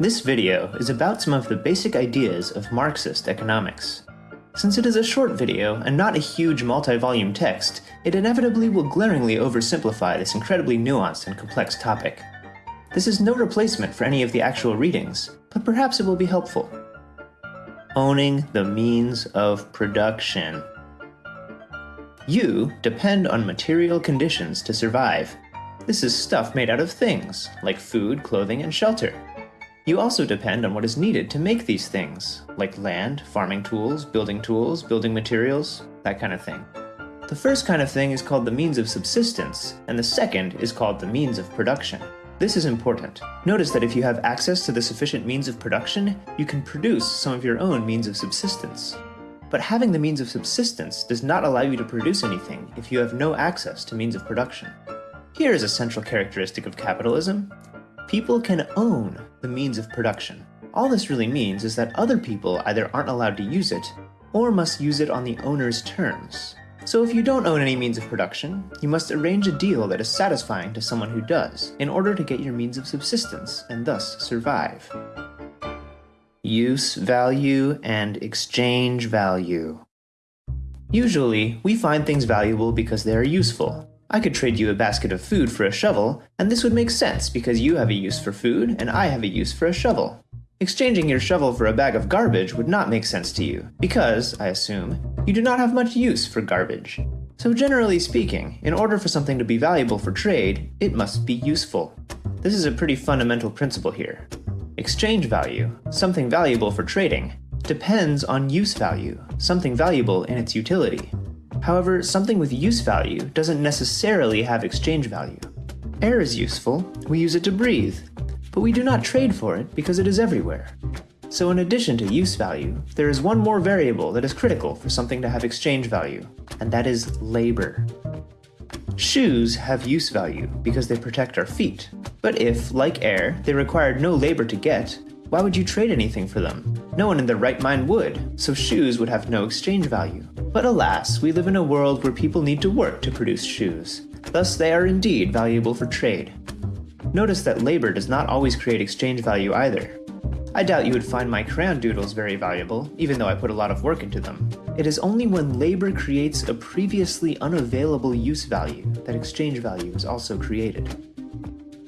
This video is about some of the basic ideas of Marxist economics. Since it is a short video and not a huge multi-volume text, it inevitably will glaringly oversimplify this incredibly nuanced and complex topic. This is no replacement for any of the actual readings, but perhaps it will be helpful. Owning the means of production. You depend on material conditions to survive. This is stuff made out of things, like food, clothing, and shelter. You also depend on what is needed to make these things, like land, farming tools, building tools, building materials, that kind of thing. The first kind of thing is called the means of subsistence, and the second is called the means of production. This is important. Notice that if you have access to the sufficient means of production, you can produce some of your own means of subsistence. But having the means of subsistence does not allow you to produce anything if you have no access to means of production. Here is a central characteristic of capitalism. People can own the means of production. All this really means is that other people either aren't allowed to use it, or must use it on the owner's terms. So if you don't own any means of production, you must arrange a deal that is satisfying to someone who does, in order to get your means of subsistence, and thus survive. Use value and exchange value. Usually, we find things valuable because they are useful, I could trade you a basket of food for a shovel, and this would make sense because you have a use for food and I have a use for a shovel. Exchanging your shovel for a bag of garbage would not make sense to you, because, I assume, you do not have much use for garbage. So generally speaking, in order for something to be valuable for trade, it must be useful. This is a pretty fundamental principle here. Exchange value, something valuable for trading, depends on use value, something valuable in its utility. However, something with use value doesn't necessarily have exchange value. Air is useful, we use it to breathe, but we do not trade for it because it is everywhere. So in addition to use value, there is one more variable that is critical for something to have exchange value, and that is labor. Shoes have use value because they protect our feet, but if, like air, they required no labor to get, why would you trade anything for them? No one in their right mind would, so shoes would have no exchange value. But alas, we live in a world where people need to work to produce shoes. Thus they are indeed valuable for trade. Notice that labor does not always create exchange value either. I doubt you would find my crayon doodles very valuable, even though I put a lot of work into them. It is only when labor creates a previously unavailable use value that exchange value is also created.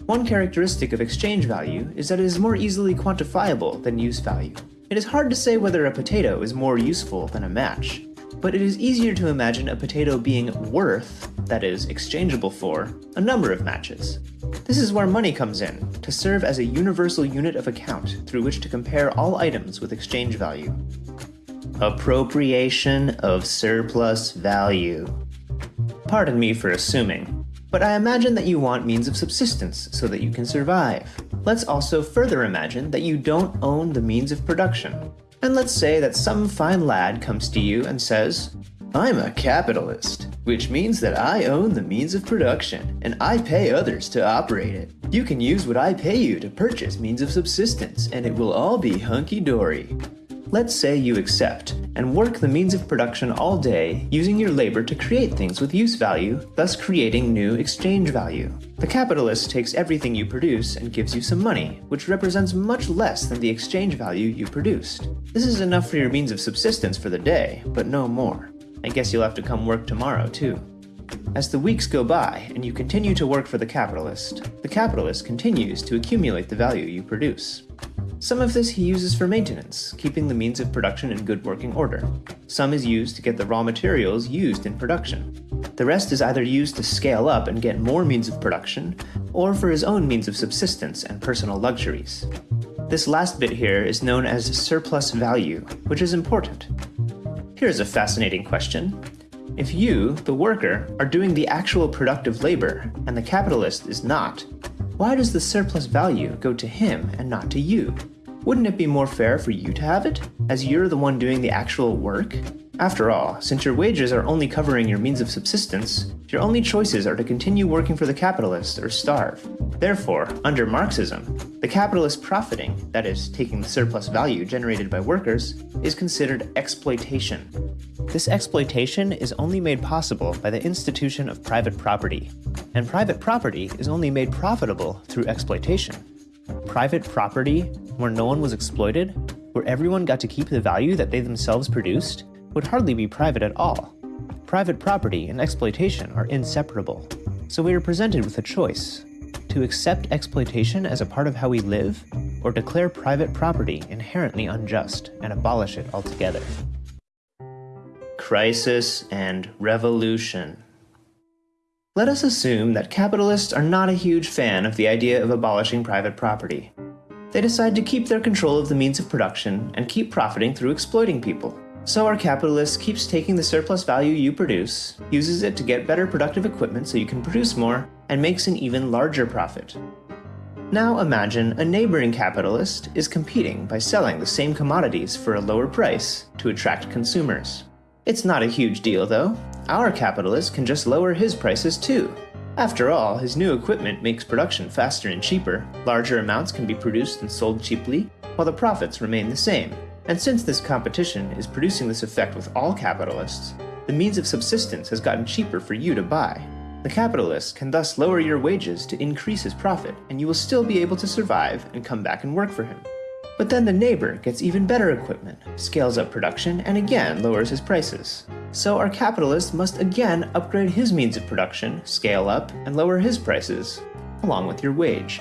One characteristic of exchange value is that it is more easily quantifiable than use value. It is hard to say whether a potato is more useful than a match, but it is easier to imagine a potato being worth, that is, exchangeable for, a number of matches. This is where money comes in, to serve as a universal unit of account through which to compare all items with exchange value. Appropriation of surplus value. Pardon me for assuming, but I imagine that you want means of subsistence so that you can survive. Let's also further imagine that you don't own the means of production, and let's say that some fine lad comes to you and says, I'm a capitalist, which means that I own the means of production, and I pay others to operate it. You can use what I pay you to purchase means of subsistence, and it will all be hunky-dory. Let's say you accept, and work the means of production all day, using your labor to create things with use value, thus creating new exchange value. The capitalist takes everything you produce and gives you some money, which represents much less than the exchange value you produced. This is enough for your means of subsistence for the day, but no more. I guess you'll have to come work tomorrow too. As the weeks go by and you continue to work for the capitalist, the capitalist continues to accumulate the value you produce. Some of this he uses for maintenance, keeping the means of production in good working order. Some is used to get the raw materials used in production. The rest is either used to scale up and get more means of production, or for his own means of subsistence and personal luxuries. This last bit here is known as surplus value, which is important. Here's a fascinating question. If you, the worker, are doing the actual productive labor, and the capitalist is not, why does the surplus value go to him and not to you? Wouldn't it be more fair for you to have it, as you're the one doing the actual work? After all, since your wages are only covering your means of subsistence, your only choices are to continue working for the capitalist or starve. Therefore, under Marxism, the capitalist profiting, that is, taking the surplus value generated by workers, is considered exploitation. This exploitation is only made possible by the institution of private property, and private property is only made profitable through exploitation. Private property where no one was exploited, where everyone got to keep the value that they themselves produced, would hardly be private at all. Private property and exploitation are inseparable. So we are presented with a choice to accept exploitation as a part of how we live, or declare private property inherently unjust and abolish it altogether. Crisis and Revolution Let us assume that capitalists are not a huge fan of the idea of abolishing private property. They decide to keep their control of the means of production and keep profiting through exploiting people. So our capitalist keeps taking the surplus value you produce, uses it to get better productive equipment so you can produce more, and makes an even larger profit. Now imagine a neighboring capitalist is competing by selling the same commodities for a lower price to attract consumers. It's not a huge deal though. Our capitalist can just lower his prices too. After all, his new equipment makes production faster and cheaper, larger amounts can be produced and sold cheaply, while the profits remain the same. And since this competition is producing this effect with all capitalists, the means of subsistence has gotten cheaper for you to buy. The capitalist can thus lower your wages to increase his profit, and you will still be able to survive and come back and work for him. But then the neighbor gets even better equipment, scales up production, and again lowers his prices. So our capitalist must again upgrade his means of production, scale up, and lower his prices, along with your wage.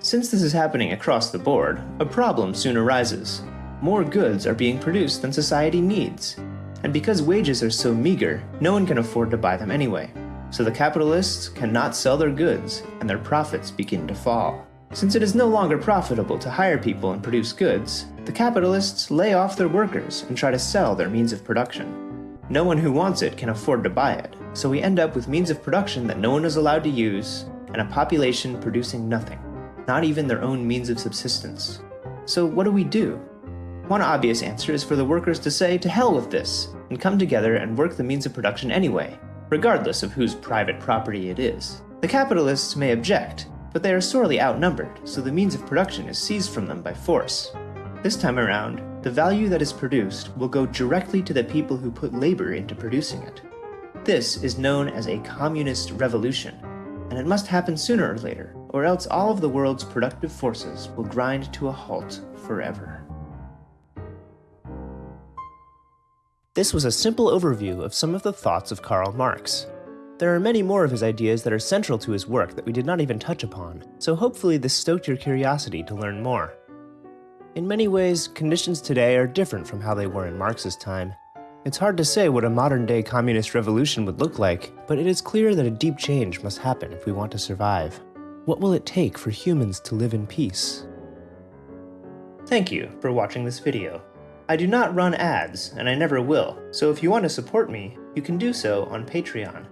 Since this is happening across the board, a problem soon arises. More goods are being produced than society needs. And because wages are so meager, no one can afford to buy them anyway. So the capitalists cannot sell their goods, and their profits begin to fall. Since it is no longer profitable to hire people and produce goods, the capitalists lay off their workers and try to sell their means of production. No one who wants it can afford to buy it, so we end up with means of production that no one is allowed to use, and a population producing nothing not even their own means of subsistence. So what do we do? One obvious answer is for the workers to say to hell with this, and come together and work the means of production anyway, regardless of whose private property it is. The capitalists may object, but they are sorely outnumbered, so the means of production is seized from them by force. This time around, the value that is produced will go directly to the people who put labor into producing it. This is known as a communist revolution, and it must happen sooner or later, or else all of the world's productive forces will grind to a halt forever. This was a simple overview of some of the thoughts of Karl Marx. There are many more of his ideas that are central to his work that we did not even touch upon, so hopefully this stoked your curiosity to learn more. In many ways, conditions today are different from how they were in Marx's time, it's hard to say what a modern-day communist revolution would look like, but it is clear that a deep change must happen if we want to survive. What will it take for humans to live in peace? Thank you for watching this video. I do not run ads, and I never will, so if you want to support me, you can do so on Patreon.